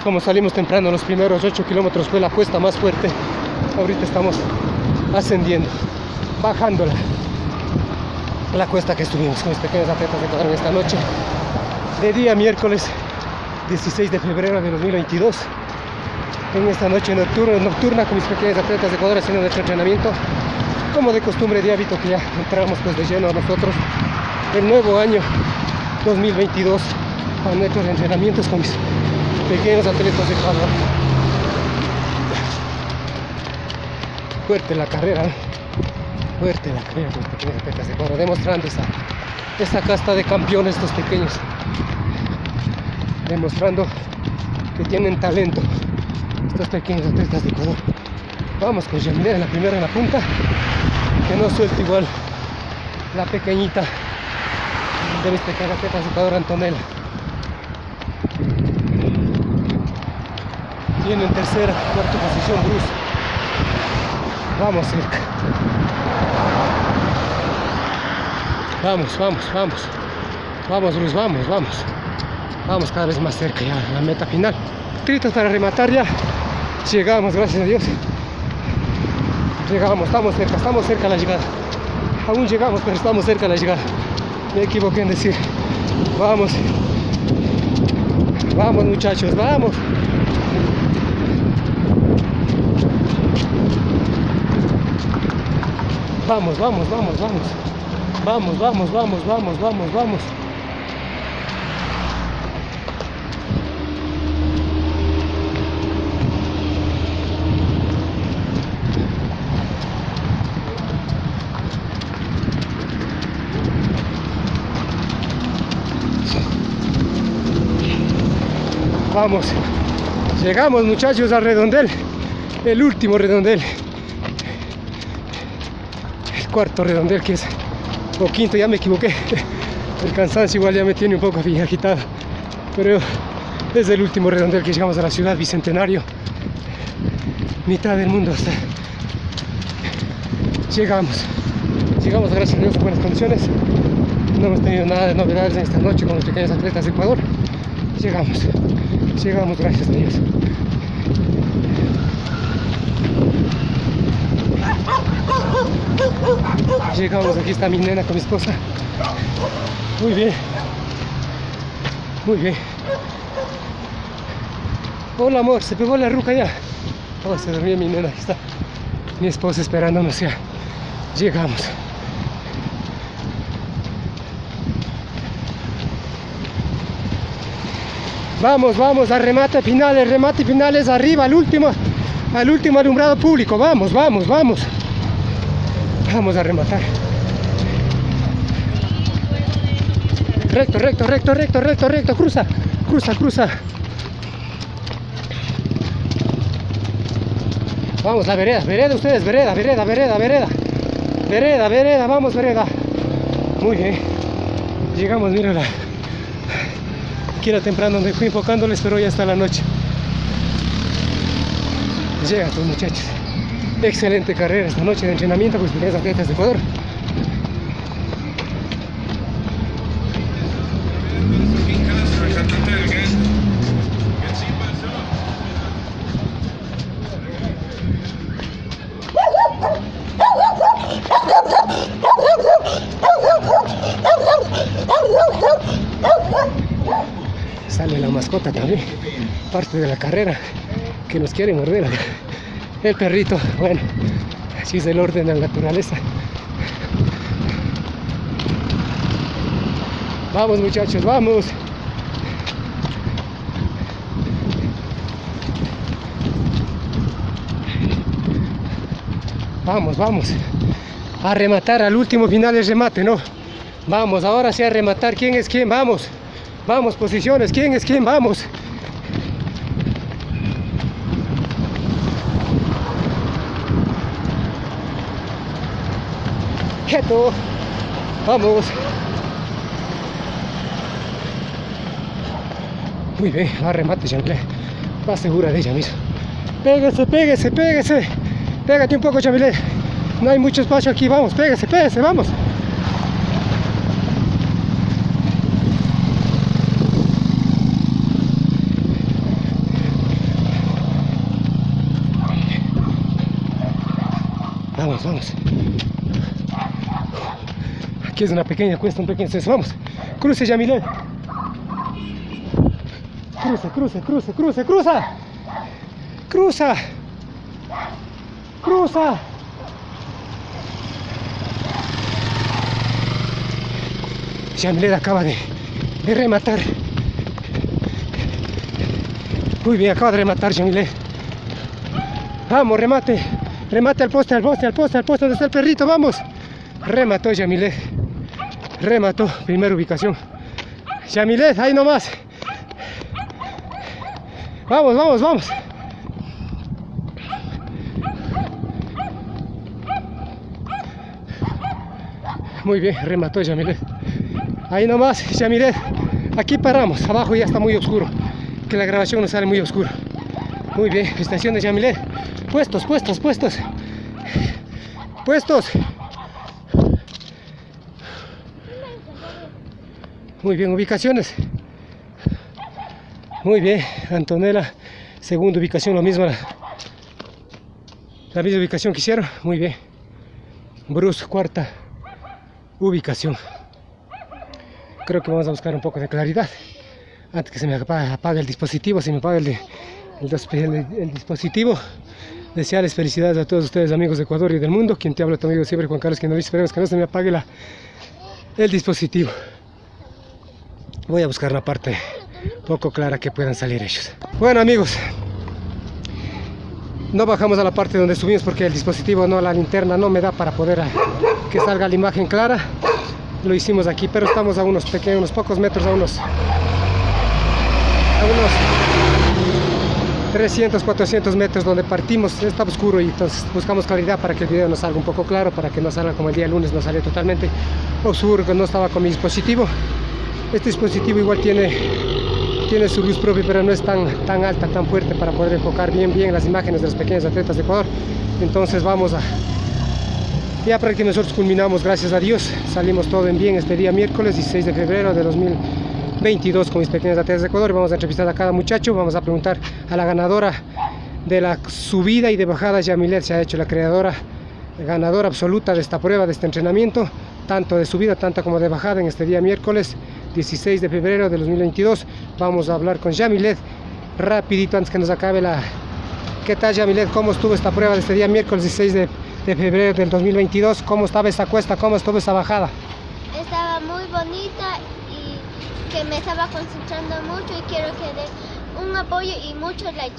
Como salimos temprano, los primeros 8 kilómetros fue la cuesta más fuerte. Ahorita estamos ascendiendo, bajando la, cuesta que estuvimos con mis pequeños atletas de quedaron esta noche. De día miércoles 16 de febrero de 2022 en esta noche nocturna, nocturna con mis pequeños atletas de Ecuador haciendo nuestro entrenamiento como de costumbre de hábito que ya entramos pues de lleno a nosotros el nuevo año 2022 a nuestros entrenamientos con mis pequeños atletas de Ecuador fuerte la carrera ¿eh? fuerte la carrera con mis pequeños atletas de Ecuador demostrando esa, esa casta de campeones estos pequeños demostrando que tienen talento estos pequeños atletas de Ecuador. Vamos con en la primera en la punta, que no suelte igual la pequeñita de mis pequeñas atletas de Ecuador, Antonella. En tercera, cuarta posición Bruce. Vamos cerca. Vamos, vamos, vamos. Vamos, Bruce, vamos, vamos. Vamos cada vez más cerca ya la meta final. Tritos para rematar ya. Llegamos, gracias a Dios. Llegamos, estamos cerca, estamos cerca de la llegada. Aún llegamos, pero estamos cerca de la llegada. Me equivoqué en decir. Vamos. Vamos muchachos, vamos. Vamos, vamos, vamos, vamos. Vamos, vamos, vamos, vamos, vamos, vamos. Vamos. Llegamos muchachos al redondel. El último redondel. Cuarto redondel que es. O quinto, ya me equivoqué. [LAUGHS] El cansancio igual ya me tiene un poco agitado. Pero es el último redondel que llegamos a la ciudad bicentenario. Mitad del mundo hasta. Llegamos. Llegamos gracias a Dios en buenas condiciones. No hemos tenido nada de novedades en esta noche con los pequeños atletas de Ecuador. Llegamos. Llegamos, gracias a Dios. Llegamos, aquí está mi nena con mi esposa. Muy bien. Muy bien. Hola amor, se pegó la ruca ya. Oh, se dormía mi nena, aquí está. Mi esposa esperándonos ya. Llegamos. Vamos, vamos, a remate finales, remate finales, arriba, al último, al último alumbrado público. Vamos, vamos, vamos. Vamos a rematar. Recto, recto, recto, recto, recto, recto. Cruza, cruza, cruza. Vamos, la vereda, vereda ustedes, vereda, vereda, vereda, vereda. Vereda, vereda, vamos, vereda. Muy bien. Llegamos, mírala. Aquí era temprano donde fui enfocándoles, pero ya está la noche. Llega estos muchachos. Excelente carrera esta noche de entrenamiento con los atletas de Ecuador. Sale la mascota también, parte de la carrera, que nos quiere morder. El perrito, bueno, así es el orden de la naturaleza. Vamos muchachos, vamos. Vamos, vamos. A rematar al último final del remate, ¿no? Vamos, ahora sí a rematar. ¿Quién es quién? Vamos. Vamos, posiciones. ¿Quién es quién? Vamos. Vamos. Muy bien, a remate, Jean-Claude. Va segura de ella misma. Pégase, pégase, pégase. Pégate un poco, Chamilé. No hay mucho espacio aquí. Vamos, pégase, pégase, vamos. Vamos, vamos. Aquí es una pequeña cuesta, un pequeño ascenso. Vamos. Cruce, Yamilé. Cruza, cruza, cruza, cruza, cruza. Cruza. Cruza. Yamilé acaba de, rematar. Muy bien, acaba de rematar Yamilé. Vamos, remate. Remate al poste, al poste, al poste, al poste donde está el perrito, vamos. Remató Yamilet. Remató, primera ubicación. Yamilet, ahí nomás. Vamos, vamos, vamos. Muy bien, remató Yamilet. Ahí nomás, Yamilet. Aquí paramos, abajo ya está muy oscuro. Que la grabación nos sale muy oscuro. Muy bien, estación de Yamilet. Puestos, puestos, puestos. Puestos. Muy bien, ubicaciones. Muy bien, Antonella, segunda ubicación, lo mismo. La, la misma ubicación que hicieron. Muy bien. Bruce, cuarta ubicación. Creo que vamos a buscar un poco de claridad. Antes que se me apague, el dispositivo, se me apague el, el, el, dispositivo. Desearles felicidades a todos ustedes, amigos de Ecuador y del mundo. Quien te habla, tu siempre, Juan Carlos que Esperemos que no se me apague la, el dispositivo. Voy a buscar la parte poco clara que puedan salir ellos. Bueno, amigos, no bajamos a la parte donde subimos porque el dispositivo, no la linterna, no me da para poder a, que salga la imagen clara. Lo hicimos aquí, pero estamos a unos pequeños, unos pocos metros, a unos, a unos 300, 400 metros donde partimos, está oscuro y entonces buscamos claridad para que el video nos salga un poco claro, para que no salga como el día lunes, no salió totalmente oscuro, que no estaba con mi dispositivo. Este dispositivo igual tiene, tiene su luz propia, pero no es tan, tan alta, tan fuerte para poder enfocar bien, bien las imágenes de los pequeños atletas de Ecuador. Entonces vamos a... Ya prácticamente nosotros culminamos, gracias a Dios, salimos todo en bien este día miércoles 16 de febrero de 2022 con mis pequeños atletas de Ecuador. Vamos a entrevistar a cada muchacho, vamos a preguntar a la ganadora de la subida y de bajada, Yamilet se ha hecho la creadora, ganadora absoluta de esta prueba, de este entrenamiento. tanto de subida, tanto como de bajada en este día miércoles 16 de febrero de 2022. Vamos a hablar con Yamilet rapidito antes que nos acabe la... ¿Qué tal Yamilet? ¿Cómo estuvo esta prueba de este día miércoles 16 de, de febrero del 2022? ¿Cómo estaba esa cuesta? ¿Cómo estuvo esa bajada? Estaba muy bonita que me estaba concentrando mucho y quiero que dé un apoyo y mucho like.